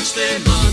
watch them all.